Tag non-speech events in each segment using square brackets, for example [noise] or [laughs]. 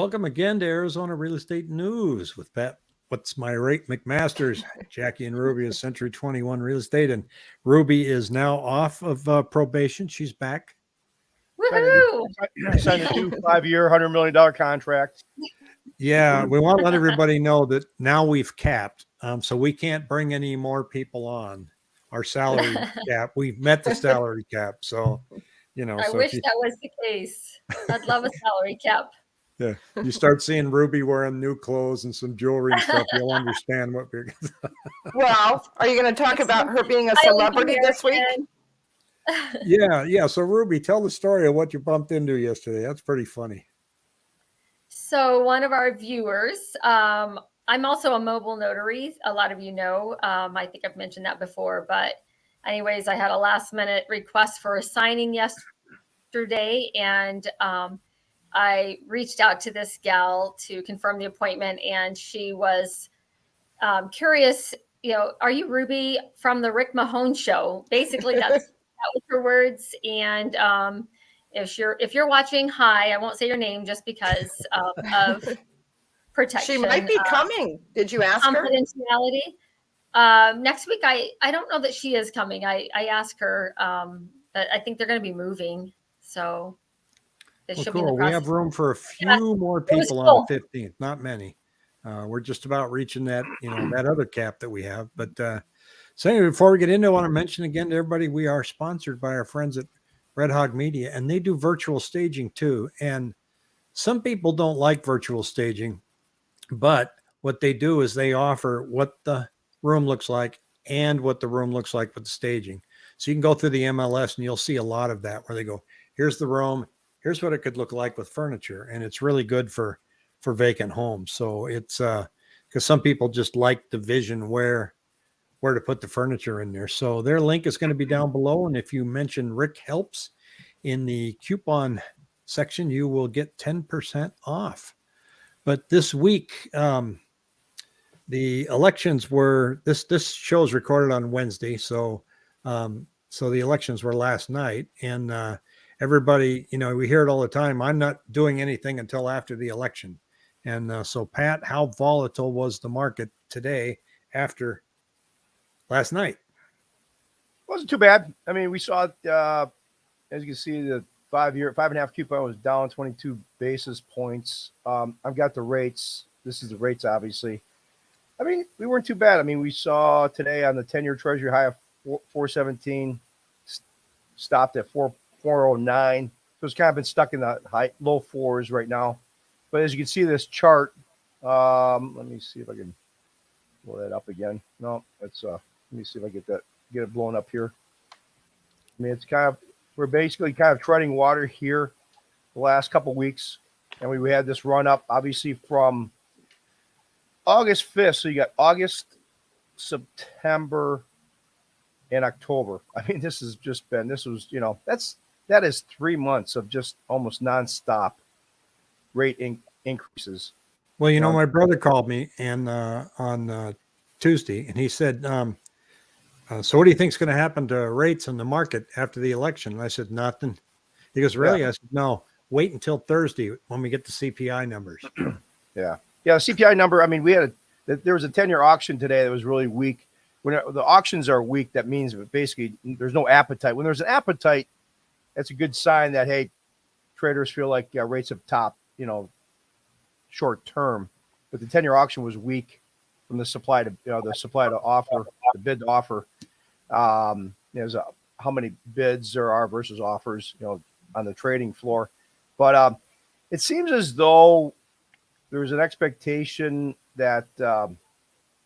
Welcome again to Arizona Real Estate News with Pat. What's my rate? McMaster's, [laughs] Jackie and Ruby of Century 21 Real Estate. And Ruby is now off of uh, probation. She's back. Woohoo! Signed a new five-year, hundred million dollar contract. Yeah, we want to let everybody know that now we've capped. Um, so we can't bring any more people on our salary [laughs] cap. We've met the salary cap. So, you know, I so wish you, that was the case. I'd love a salary cap. Yeah, [laughs] you start seeing Ruby wearing new clothes and some jewelry and stuff, you'll understand what we're [laughs] Well, are you going to talk about her being a celebrity this week? [laughs] Yeah, yeah. So Ruby, tell the story of what you bumped into yesterday. That's pretty funny. So one of our viewers, um, I'm also a mobile notary. A lot of you know. Um, I think I've mentioned that before. But anyways, I had a last minute request for a signing yesterday, and um, I reached out to this gal to confirm the appointment, and she was um, curious. You know, are you Ruby from the Rick Mahone show? Basically, that's [laughs] that was her words. And um, if you're if you're watching, hi. I won't say your name just because um, of [laughs] protection. She might be uh, coming. Did you ask her? confidentiality. Um, next week, I I don't know that she is coming. I I asked her. Um, that I think they're going to be moving, so Well, should be cool. We have room for a Yeah, few more people cool. on the 15th, not many. Uh, we're just about reaching that, you know, that other cap that we have. But uh, so anyway, before we get into it, I want to mention again to everybody, we are sponsored by our friends at Red Hog Media, and they do virtual staging too. And some people don't like virtual staging, but what they do is they offer what the room looks like and what the room looks like with the staging. So you can go through the MLS and you'll see a lot of that where they go, here's the room, here's what it could look like with furniture. And it's really good for for vacant homes. So it's uh because some people just like the vision where where to put the furniture in there. So their link is going to be down below. And if you mention Rick Helps in the coupon section, you will get 10% off. But this week, um, the elections were this this show is recorded on Wednesday, so um, so the elections were last night, and uh, everybody, you know, we hear it all the time. I'm not doing anything until after the election, and uh, so Pat, how volatile was the market today after last night? Wasn't too bad. I mean, we saw uh, as you can see, the five-year, five and a half coupon was down 22 basis points. Um, I've got the rates. This is the rates, obviously. I mean, we weren't too bad. I mean, we saw today on the 10-year Treasury high of four- 417, s- stopped at 4 409. So it's kind of been stuck in the high low fours right now. But as you can see, this chart. Um, let me see if I can blow that up again. No, that's uh. Let me see if I get that get it blown up here. I mean, it's kind of we're basically kind of treading water here the last couple weeks, and we, we had this run up obviously from August 5th. So you got August, September, and October. [laughs] I mean, this has just been this was you know that's that is three months of just almost nonstop rate in, increases. Well, you know, Um, my brother called me and uh, on uh, Tuesday, and he said, um, uh, "So, what do you think's going to happen to rates in the market after the election?" And I said, "Nothing." He goes, "Really?" I said, "No. Wait until Thursday when we get the CPI numbers." [clears throat] Yeah, yeah. The CPI number. I mean, we had a there was a ten year auction today that was really weak. When the auctions are weak, that means basically there's no appetite. When there's an appetite, that's a good sign that hey, traders feel like uh, rates have topped. You know, short term. But the ten year auction was weak from the supply to you know the supply to offer, the bid to offer. Um, there's a, how many bids there are versus offers, you know, on the trading floor. But um, it seems as though there's an expectation that um,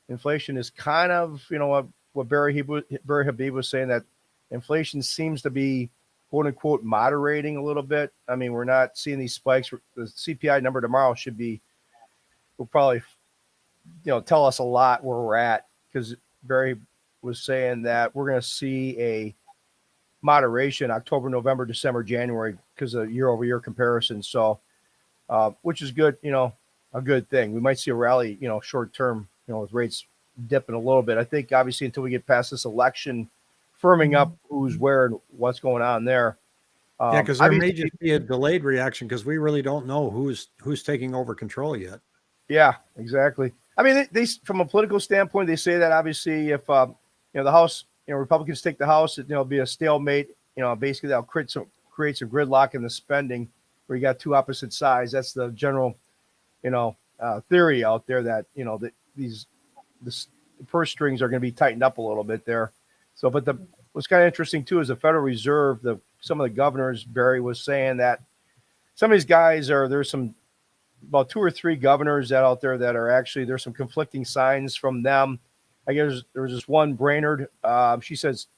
inflation is kind of, you know, what, what Barry, Barry Habib was saying that inflation seems to be quote unquote moderating a little bit. I mean, we're not seeing these spikes. The CPI number tomorrow should be, will probably, you know, tell us a lot where we're at because Barry was saying that we're going to see a moderation October, November, December, January because of year over year comparison. So, uh, which is good, you know, a good thing. We might see a rally, you know, short term, you know, with rates dipping a little bit. I think obviously until we get past this election, firming up who's where and what's going on there, Yeah, Um, because there may just be a delayed reaction because we really don't know who's who's taking over control yet. Yeah, exactly. I mean, they, they from a political standpoint, they say that obviously if um, you know the House, you know, Republicans take the House, it, you know, it'll be a stalemate. You know, basically that'll create some create some gridlock in the spending where you got two opposite sides. That's the general, you know, uh, theory out there that you know that these this, the purse strings are going to be tightened up a little bit there. So, but the what's kind of interesting too is the Federal Reserve. The some of the governors, Barry was saying that some of these guys are there's some about two or three governors that out there that are actually there's some conflicting signs from them. I guess there was this one Brainard. Um, she says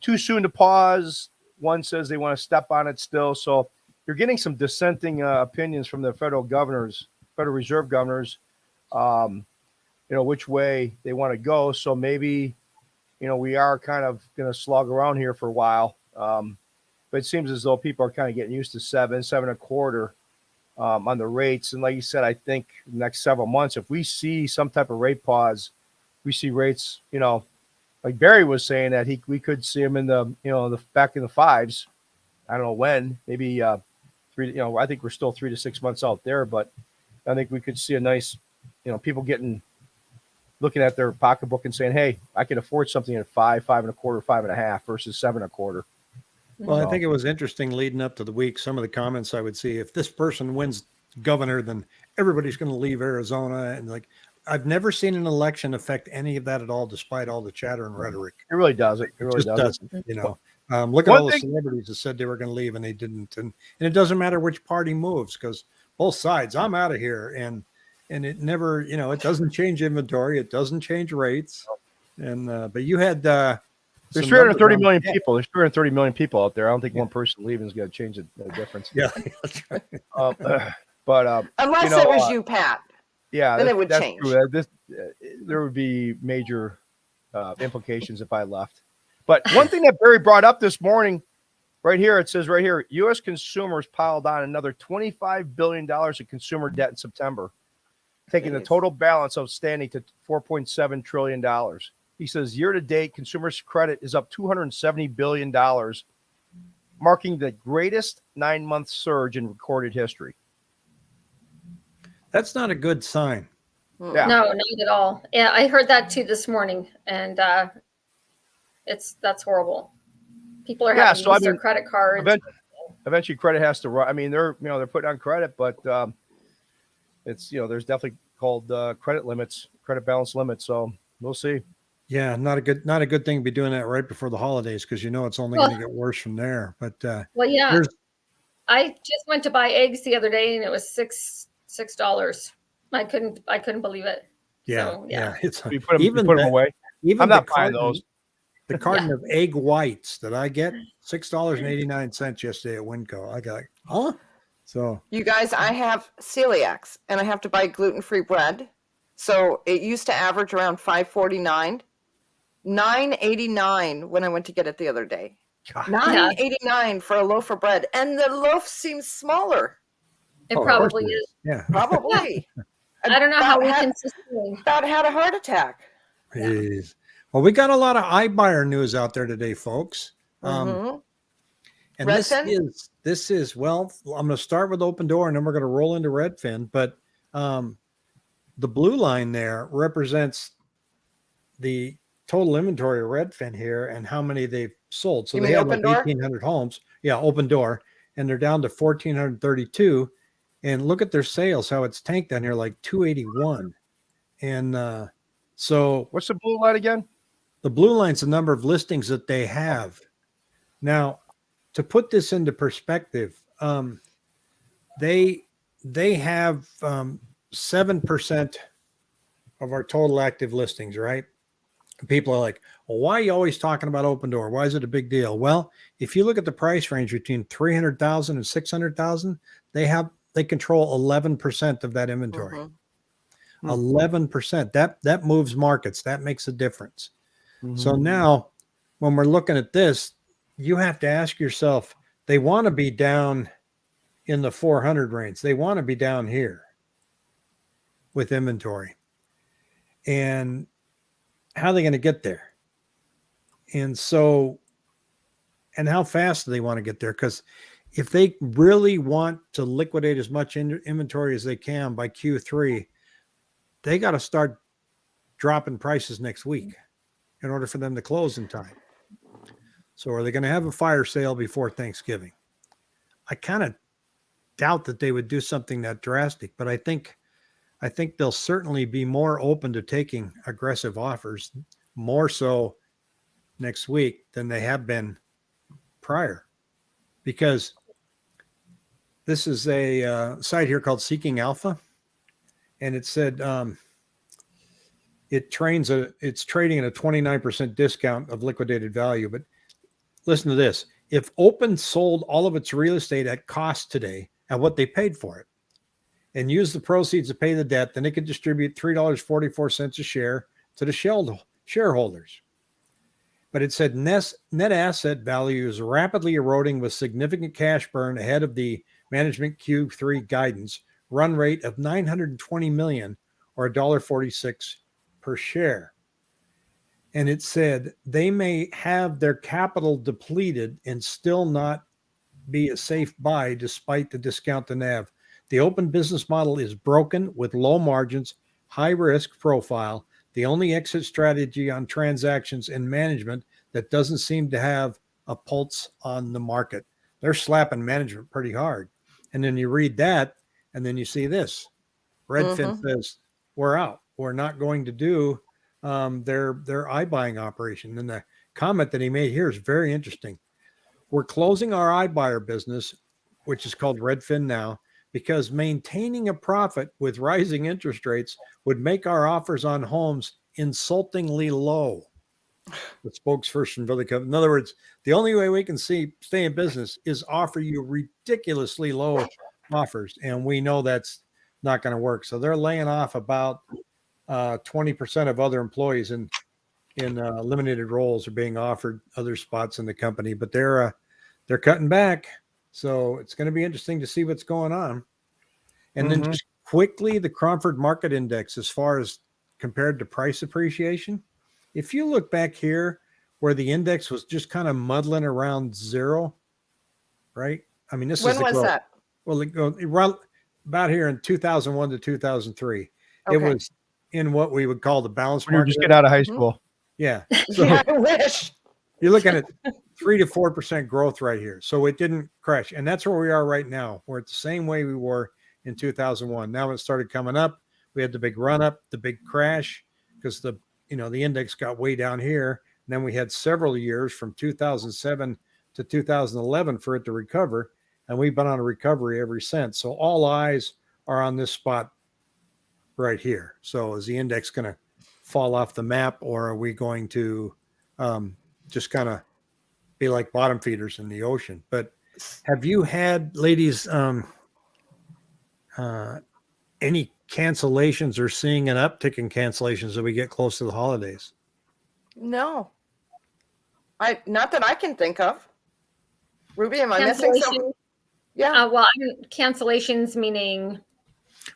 too soon to pause. One says they want to step on it still. So you're getting some dissenting uh, opinions from the federal governors, Federal Reserve governors. Um, you know which way they want to go. So maybe you know we are kind of going to slog around here for a while. Um, but it seems as though people are kind of getting used to seven, seven and a quarter um, on the rates. And like you said, I think next several months, if we see some type of rate pause, we see rates, you know, like Barry was saying that he we could see him in the you know the back in the fives. I don't know when, maybe uh, three. You know, I think we're still three to six months out there, but I think we could see a nice, you know, people getting looking at their pocketbook and saying, "Hey, I can afford something at five, five and a quarter, five and a half versus seven and a quarter." Well, I think it was interesting leading up to the week. Some of the comments I would see if this person wins governor, then everybody's going to leave Arizona. And like, I've never seen an election affect any of that at all, despite all the chatter and rhetoric. It really does. It, it really just does. doesn't, you know. Um, look at One all the celebrities that said they were going to leave and they didn't, and and it doesn't matter which party moves because both sides. I'm out of here, and and it never, you know, it doesn't change inventory, it doesn't change rates, and uh, but you had uh, There's some 330 numbers million on- people. There's 330 million people out there. I don't think Yeah. one person leaving is going to change the, the difference. Yeah, [laughs] that's right. Um, but um, Unless You know, it was uh, you, Pat. yeah, Then it would that's change. true. Uh, This, uh, there would be major uh, implications if I left. But one thing that Barry brought up this morning, right here, it says right here, U.S. consumers piled on another 25 billion dollars of consumer debt in September, taking the total balance outstanding to 4.7 trillion dollars. He says year to date, consumers' credit is up 270 billion dollars, marking the greatest nine month surge in recorded history. That's not a good sign. Yeah. No, not at all. Yeah, I heard that too this morning, and uh, it's that's horrible. People are Yeah, having to so I use their credit cards. Eventually, eventually credit has to run. I mean, they're you know they're putting on credit, but um, it's you know there's definitely called uh, credit limits, credit balance limits. So we'll see. Yeah, not a good not a good thing to be doing that right before the holidays because you know it's only Well- going to get worse from there. But uh, well, yeah, I just went to buy eggs the other day, and it was six six dollars. I couldn't I couldn't believe it. yeah, So, yeah, yeah. it's You put them, even you put them that- away. even I'm the not buying those. The carton of egg whites that I get six dollars and eighty nine cents yesterday at WinCo. I got huh? So You guys, I have celiacs and I have to buy gluten free bread. So it used to average around 549. 989 when I went to get it the other day. God. 989 for a loaf of bread. And the loaf seems smaller. It Oh, probably it is. yeah, Probably. [laughs] I don't know how we About can had, sustain. about had a heart attack. Jeez. Well, we got a lot of iBuyer news out there today, folks. Um, Mhm. And this is this is well, I'm going to start with Opendoor, and then we're going to roll into Redfin. But um, the blue line there represents the total inventory of Redfin here and how many they've sold. So You they mean have like Door? 1,800 homes. Yeah, Opendoor, and they're down to 1,432. And look at their sales, how it's tanked down here, like 281. And uh, so What's the blue line again? the blue line's the number of listings that they have. Now, to put this into perspective, um, they they have um, seven percent of our total active listings, right? People are like, well, why are you always talking about Opendoor? Why is it a big deal? Well, if you look at the price range between 300,000 and 600,000, they have they control 11% of that inventory. Mhm. Hmm. 11%. That that moves markets. That makes a difference. So Mhm. now, when we're looking at this, you have to ask yourself they want to be down in the 400 range, they want to be down here with inventory. And how are they going to get there? And so, and how fast do they want to get there? Because if they really want to liquidate as much in, inventory as they can by Q3, they got to start dropping prices next week in order for them to close in time. So are they going to have a fire sale before Thanksgiving? I kind of doubt that they would do something that drastic, but I think I think they'll certainly be more open to taking aggressive offers, more so next week than they have been prior, because this is a uh, site here called Seeking Alpha, and it said um, it trains a it's trading at a 29% discount of liquidated value. But listen to this: if Open sold all of its real estate at cost today at what they paid for it, and used the proceeds to pay the debt, then it could distribute three dollars forty four cents a share to the shareholders. But it said net, net asset value is rapidly eroding with significant cash burn ahead of the management Q3 guidance run rate of 920 million or $1.46 per share. And it said they may have their capital depleted and still not be a safe buy despite the discount to NAV. The open business model is broken with low margins, high risk profile, the only exit strategy on transactions and management that doesn't seem to have a pulse on the market. They're slapping management pretty hard. And then you read that, and then you see this. Redfin mm-hmm. says, We're out. We're not going to do um, their their iBuying operation. And the comment that he made here is very interesting. We're closing our iBuyer business, which is called RedfinNow, because maintaining a profit with rising interest rates would make our offers on homes insultingly low. The spokesperson for the company. In other words, the only way we can see stay in business is offer you ridiculously low offers, and we know that's not going to work. So they're laying off about uh, twenty percent of other employees in in uh, eliminated roles are being offered other spots in the company, but they're uh, they're cutting back. So it's going to be interesting to see what's going on. And then Mhm. just quickly, the Cromford Market Index, as far as compared to price appreciation, if you look back here where the index was just kind of muddling around zero, right? I mean, this is When was growth. that? Well, it go around about here in 2001 to 2003. It was in what we would call the balance you're market. just getting out of high Mhm. school. yeah. [laughs] So yeah, I wish. you're looking at three to four percent growth right here. So it didn't crash. And that's where we are right now. We're at the same way we were in 2001. Now it started coming up. We had the big run up, the big crash, because the you know the index got way down here. And then we had several years from 2007 to 2011 for it to recover. And we've been on a recovery ever since. So all eyes are on this spot right here. So is the index going to fall off the map or are we going to um, just kind of be like bottom feeders in the ocean? But have you had, ladies, um, uh, any cancellations or seeing an uptick in cancellations as we get close to the holidays? No. I not that I can think of. Ruby, am I missing something? Yeah. uh, well, cancellations meaning,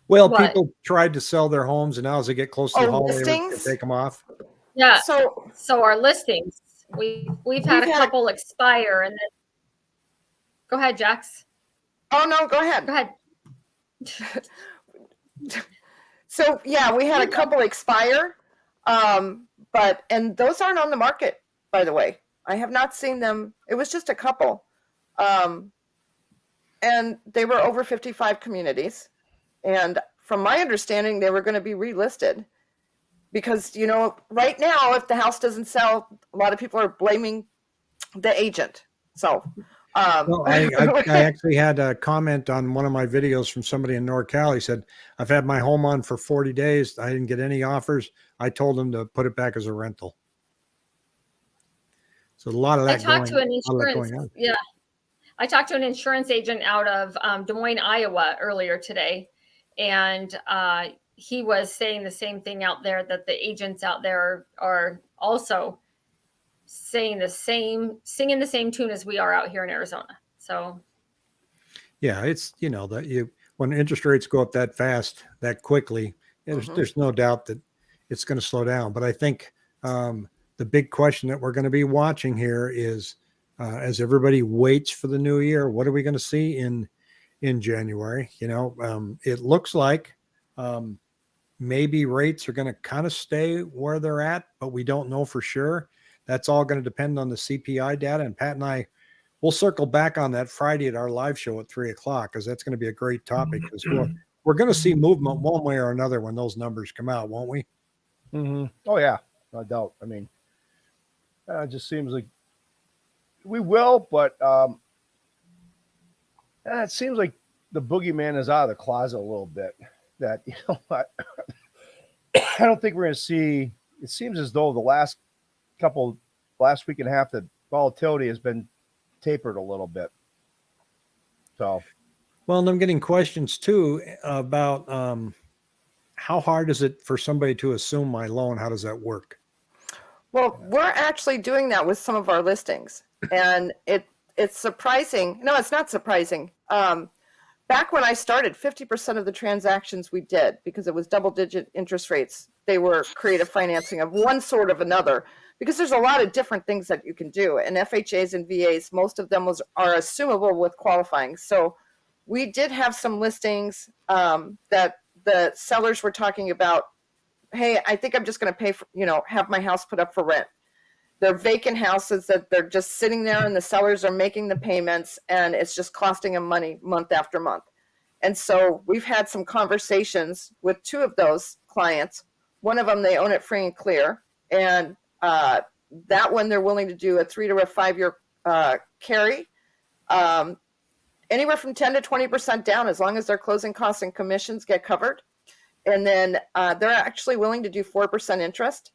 Well, What? people tried to sell their homes, and now as they get close to Oh, the holiday, they listings? take them off. yeah, So so our listings, we, we've had We've a had a- couple expire and then, go ahead, Jax, oh no, go ahead. go ahead. [laughs] So yeah, we had a couple expire. Um, but and those aren't on the market, by the way. I have not seen them. It was just a couple. Um, and they were over 55 communities. And from my understanding, they were going to be relisted. Because, you know, right now, if the house doesn't sell, a lot of people are blaming the agent. So um, Well, I, I, I [laughs] actually had a comment on one of my videos from somebody in NorCal. He said, I've had my home on for 40 days. I didn't get any offers. I told him to put it back as a rental. So a lot of that. I that talked going, to an a lot of that insurance, going on. yeah. I talked to an insurance agent out of um, Des Moines, Iowa earlier today. And uh, he was saying the same thing out there that the agents out there are also saying the same, singing the same tune as we are out here in Arizona. So, Yeah, it's you know that you when interest rates go up that fast, that quickly, there's Mhm. there's no doubt that it's going to slow down. But I think um, the big question that we're going to be watching here is uh, as everybody waits for the new year. What are we going to see in in January? You know, um, it looks like um, maybe rates are going to kind of stay where they're at, but we don't know for sure. That's all going to depend on the CPI data. And Pat and I, we'll circle back on that Friday at our live show at three o'clock because that's going to be a great topic. Because we're, we're going to see movement one way or another when those numbers come out, won't we? Mm-hmm. Oh yeah, no doubt. I mean, uh, it just seems like we will, but um, uh, it seems like the boogeyman is out of the closet a little bit. That [laughs] you know, I, I don't think we're going to see. It seems as though the last couple, last week and a half, the volatility has been tapered a little bit. So Well, and I'm getting questions too about um, how hard is it for somebody to assume my loan? How does that work? Well, we're actually doing that with some of our listings, and it it's surprising. No, it's not surprising. Um, back when I started, 50% of the transactions we did, because it was double digit interest rates, they were creative financing of one sort of another. Because there's a lot of different things that you can do, and FHAs and VAs, most of them was are assumable with qualifying. So we did have some listings um, that the sellers were talking about hey, I think I'm just going to pay for, you know, have my house put up for rent. They're vacant houses that they're just sitting there and the sellers are making the payments and it's just costing them money month after month. And so we've had some conversations with two of those clients. One of them, they own it free and clear. And uh, that one, they're willing to do a three to a five year uh, carry. Um, anywhere from 10 to 20% down as long as their closing costs and commissions get covered and then uh, they're actually willing to do 4% interest.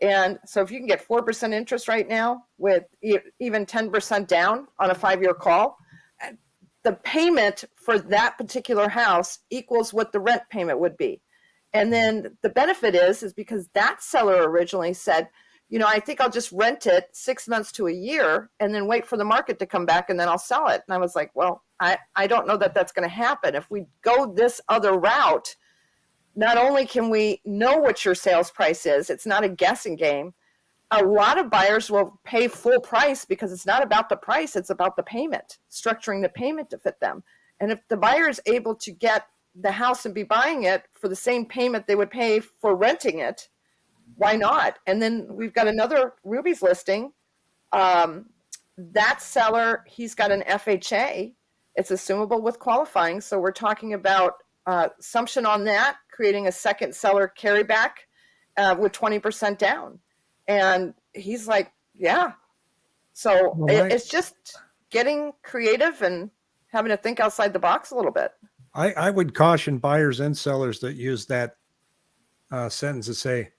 And so if you can get 4% interest right now with even 10% down on a five year call, the payment for that particular house equals what the rent payment would be. And then the benefit is, is because that seller originally said, you know, I think I'll just rent it six months to a year and then wait for the market to come back and then I'll sell it. And I was like, well, I, I don't know that that's going to happen. If we go this other route, not only can we know what your sales price is, it's not a guessing game. A lot of buyers will pay full price because it's not about the price, it's about the payment, structuring the payment to fit them. And if the buyer is able to get the house and be buying it for the same payment they would pay for renting it, why not? And then we've got another Ruby's listing. Um, that seller, he's got an FHA. It's assumable with qualifying. So we're talking about uh, assumption on that, creating a second seller carryback uh, with 20% down. And he's like, yeah. So Well, it, it's just getting creative and having to think outside the box a little bit. I, I would caution buyers and sellers that use that uh, sentence to say,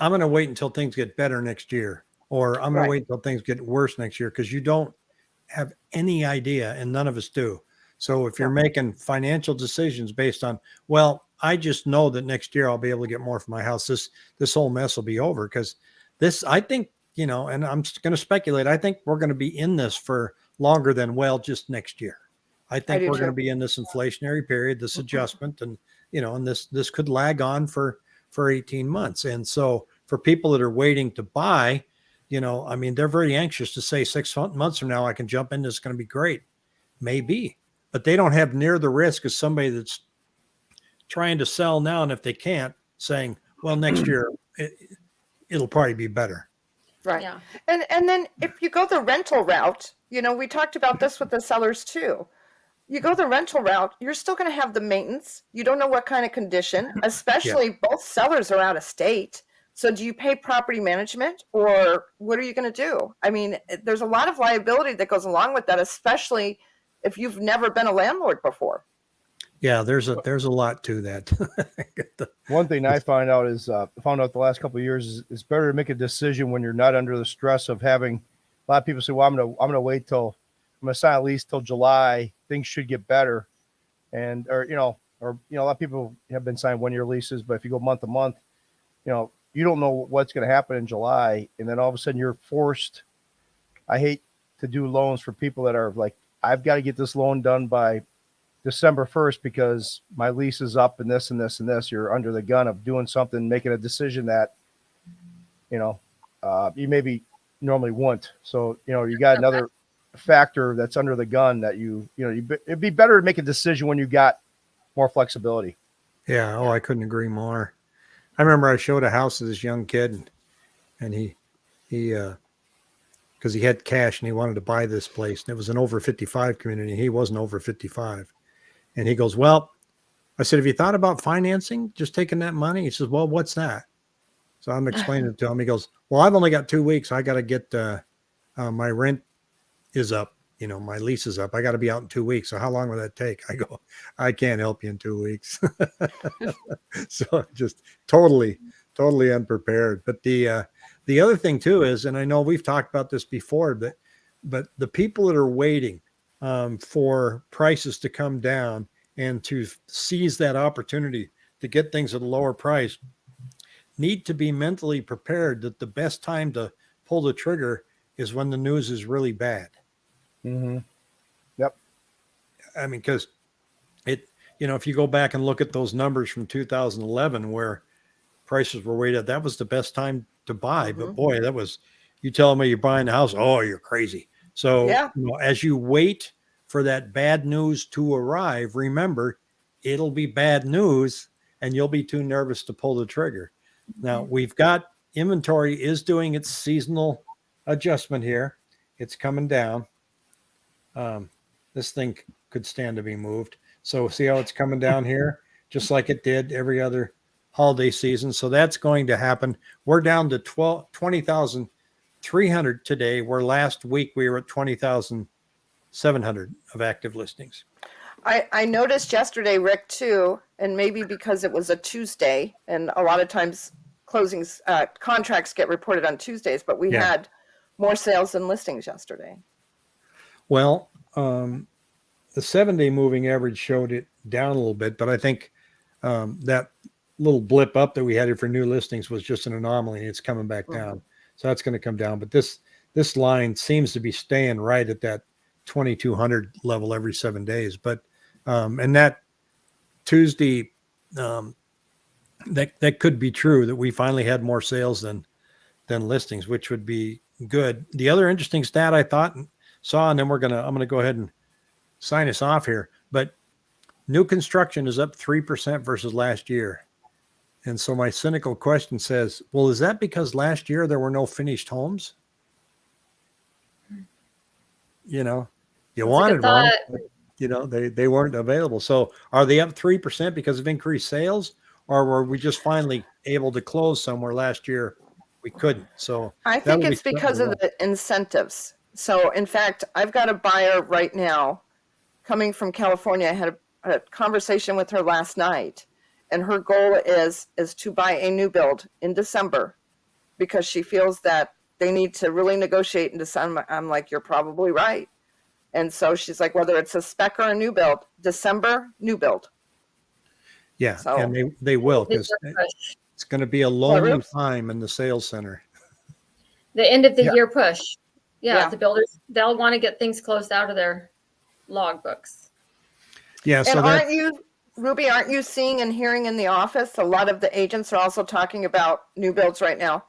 I'm going to wait until things get better next year, or I'm going Right. to wait until things get worse next year, because you don't have any idea, and none of us do. So if you're making financial decisions based on, well, I just know that next year I'll be able to get more for my house, this this whole mess will be over. Because this, I think, you know, and I'm going to speculate. I think we're going to be in this for longer than well, just next year. I think do we're going to be in this inflationary period, this mm-hmm. adjustment, and you know, and this this could lag on for for 18 months. And so for people that are waiting to buy, you know, I mean, they're very anxious to say six months from now I can jump in. It's going to be great, maybe, but they don't have near the risk as somebody that's trying to sell now, and if they can't, saying, well, next mm. year it, it'll probably be better. Right. Yeah. And and then if you go the rental route, you know, we talked about this with the sellers too. You go the rental route, you're still going to have the maintenance. You don't know what kind of condition, especially both sellers are out of state. So do you pay property management or what are you going to do? I mean, there's a lot of liability that goes along with that, especially if you've never been a landlord before. Yeah, there's a there's a lot to that. [laughs] one thing I find out is uh, found out the last couple of years is it's better to make a decision when you're not under the stress of having. A lot of people say, "Well, I'm gonna I'm gonna wait till I'm gonna sign a lease till July. Things should get better," and or you know or you know a lot of people have been signed one year leases, but if you go month to month, you know you don't know what's going to happen in July, and then all of a sudden you're forced. I hate to do loans for people that are like, I've got to get this loan done by December 1st because my lease is up and this and this and this. You're under the gun of doing something, making a decision that, you know, uh, you maybe normally wouldn't. So, you know, you got another factor that's under the gun that you you know you, be- it'd be better to make a decision when you got more flexibility. Yeah. Oh, I couldn't agree more. I remember I showed a house to this young kid and, and he, he, uh, cause he had cash and he wanted to buy this place and it was an over 55 community. He wasn't over 55. And he goes, well, I said, have you thought about financing, just taking that money? He says, well, what's that? So I'm [laughs] explaining it to him. He goes, well, I've only got two weeks. I got to get, uh, uh, my rent is up. You know, my lease is up. I got to be out in two weeks. So how long will that take? I go, I can't help you in two weeks. [laughs] so just totally, totally unprepared. But the uh, the other thing too is, and I know we've talked about this before, but but the people that are waiting um, for prices to come down and to seize that opportunity to get things at a lower price need to be mentally prepared that the best time to pull the trigger is when the news is really bad. Mm-hmm. I mean, because it, you know, if you go back and look at those numbers from 2011 where prices were way weighted, that was the best time to buy. But Mhm. boy, that was, you telling me you're buying a house, oh, you're crazy. So, Yeah. you know, as you wait for that bad news to arrive, remember it'll be bad news and you'll be too nervous to pull the trigger. Now, we've got inventory is doing its seasonal adjustment here. It's coming down. Um, this thing could stand to be moved. So see how it's coming down here, just like it did every other holiday season. So that's going to happen. We're down to 12, 20,300 today, where last week we were at 20,700 of active listings. I, I noticed yesterday, Rick, too, and maybe because it was a Tuesday, and a lot of times closings, uh, contracts get reported on Tuesdays, but we Yeah. had more sales than listings yesterday. Well, um, the seven day moving average showed it down a little bit, but I think um, that little blip up that we had here for new listings was just an anomaly. and It's coming back Mhm. down, so that's going to come down. But this this line seems to be staying right at that 2200 level every seven days. But um, and that Tuesday, um, that that could be true that we finally had more sales than than listings, which would be good. The other interesting stat I thought saw, and then we're gonna I'm gonna go ahead and sign us off here. But new construction is up three percent versus last year. And so my cynical question says, well, is that because last year there were no finished homes? You know, you That's wanted one, but, you know, they they weren't available. So are they up three percent because of increased sales, or were we just finally able to close somewhere last year we couldn't? So I think would be it's because something of the incentives. So, in fact, I've got a buyer right now coming from California. I had a, a conversation with her last night, and her goal is is to buy a new build in December because she feels that they need to really negotiate in December. I'm like, you're probably right. And so she's like, whether it's a spec or a new build, December new build. yeah, So- and they they will because It's a push. it's going to be a long time in the sales center. The end of the Yeah. year push. Yeah, Yeah. the builders they'll want to get things closed out of their log books. Yeah, so and aren't you, Ruby, aren't you seeing and hearing in the office? A lot of the agents are also talking about new builds right now,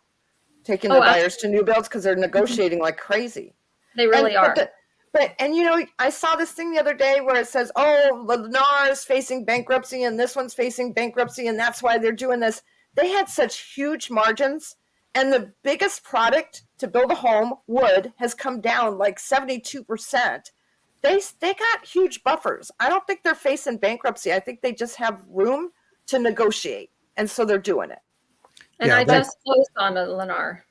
taking oh, the Oh, buyers to new builds because they're negotiating like crazy. They really and, are. But, the- but, and you know, I saw this thing the other day where it says, oh, Lennar is facing bankruptcy and this one's facing bankruptcy and that's why they're doing this. They had such huge margins. And the biggest product to build a home, wood, has come down like 72%. They, they got huge buffers. I don't think they're facing bankruptcy. I think they just have room to negotiate. And so they're doing it. and yeah, I just closed on a Lennar.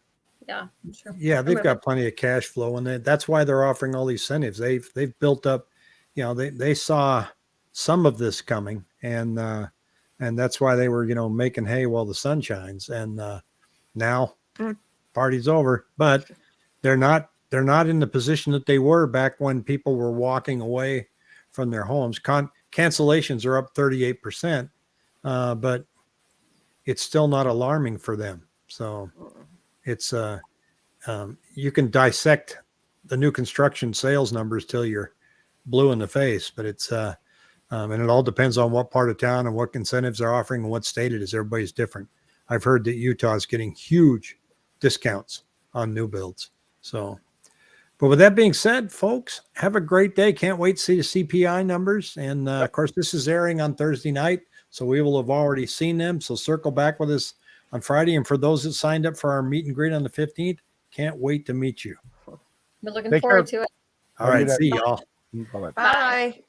Yeah, sure. yeah, they've got plenty of cash flow, and they, that's why they're offering all these incentives. They've they've built up, you know, they they saw some of this coming, and uh, and that's why they were you know making hay while the sun shines. And uh, now Mm. party's over, but they're not they're not in the position that they were back when people were walking away from their homes. Con- cancellations are up thirty eight percent, uh, but it's still not alarming for them. So it's uh um, you can dissect the new construction sales numbers till you're blue in the face, but it's uh um, and it all depends on what part of town and what incentives they're offering and what state it is. Everybody's different. I've heard that Utah is getting huge discounts on new builds. So, But with that being said, folks, have a great day. Can't wait to see the CPI numbers. And uh, of course, this is airing on Thursday night, so we will have already seen them. So circle back with us on Friday. And for those that signed up for our meet and greet on the 15th, can't wait to meet you. We're looking Take care. forward to it. All Have a right, good see y'all. Bye-bye. Bye.